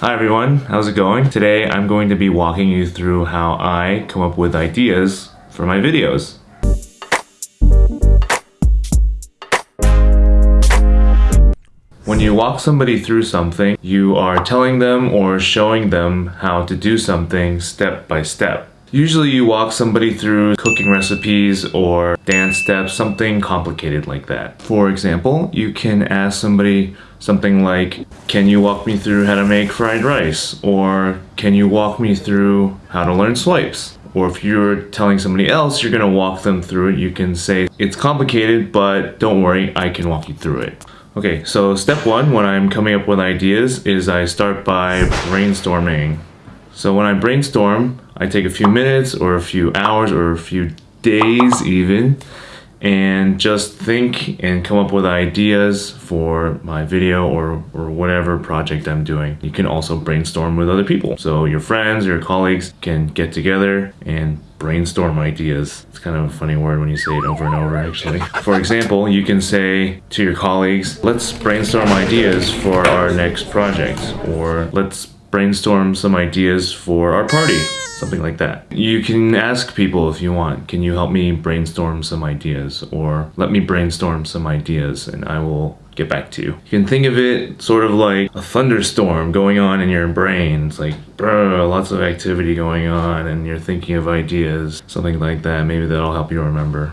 Hi everyone, how's it going? Today I'm going to be walking you through how I come up with ideas for my videos. When you walk somebody through something, you are telling them or showing them how to do something step by step. Usually you walk somebody through cooking recipes or dance steps, something complicated like that. For example, you can ask somebody something like, can you walk me through how to make fried rice? Or can you walk me through how to learn swipes? Or if you're telling somebody else, you're gonna walk them through it, you can say, it's complicated, but don't worry, I can walk you through it. Okay, so step one when I'm coming up with ideas is I start by brainstorming. So when I brainstorm, I take a few minutes or a few hours or a few days even and just think and come up with ideas for my video or, or whatever project I'm doing. You can also brainstorm with other people. So your friends, your colleagues can get together and brainstorm ideas. It's kind of a funny word when you say it over and over actually. For example, you can say to your colleagues, let's brainstorm ideas for our next project or let's brainstorm some ideas for our party something like that. You can ask people if you want, can you help me brainstorm some ideas or let me brainstorm some ideas and I will get back to you. You can think of it sort of like a thunderstorm going on in your brain. It's like, lots of activity going on and you're thinking of ideas, something like that. Maybe that'll help you remember.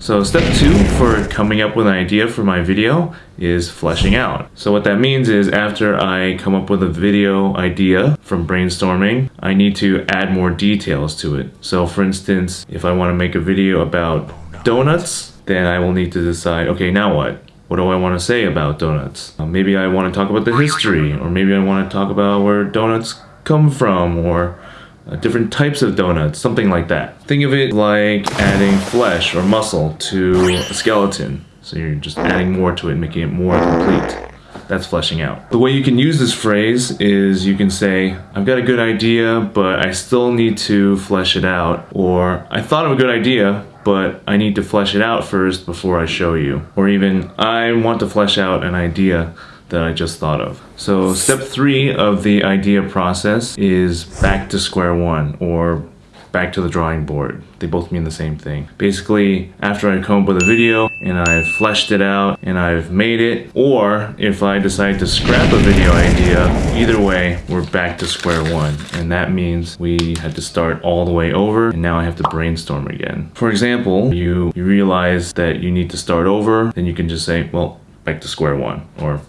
So step two for coming up with an idea for my video is fleshing out. So what that means is after I come up with a video idea from brainstorming, I need to add more details to it. So for instance, if I want to make a video about donuts, then I will need to decide, okay, now what? What do I want to say about donuts? Uh, maybe I want to talk about the history, or maybe I want to talk about where donuts come from, or uh, different types of donuts, something like that. Think of it like adding flesh or muscle to a skeleton. So you're just adding more to it, making it more complete. That's fleshing out. The way you can use this phrase is you can say, I've got a good idea, but I still need to flesh it out. Or, I thought of a good idea, but I need to flesh it out first before I show you. Or even, I want to flesh out an idea, that I just thought of. So step three of the idea process is back to square one or back to the drawing board. They both mean the same thing. Basically, after I come up with a video and I've fleshed it out and I've made it, or if I decide to scrap a video idea, either way, we're back to square one. And that means we had to start all the way over and now I have to brainstorm again. For example, you, you realize that you need to start over, then you can just say, well, back to square one or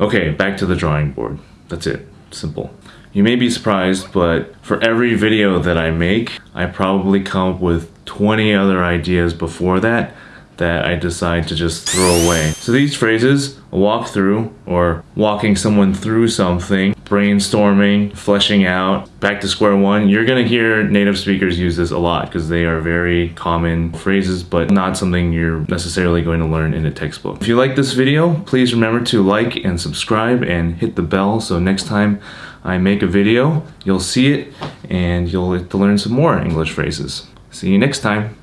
Okay, back to the drawing board. That's it. Simple. You may be surprised, but for every video that I make, I probably come up with 20 other ideas before that that I decide to just throw away. So these phrases, a walkthrough or walking someone through something, brainstorming, fleshing out, back to square one, you're gonna hear native speakers use this a lot because they are very common phrases, but not something you're necessarily going to learn in a textbook. If you like this video, please remember to like and subscribe and hit the bell so next time I make a video, you'll see it and you'll get to learn some more English phrases. See you next time.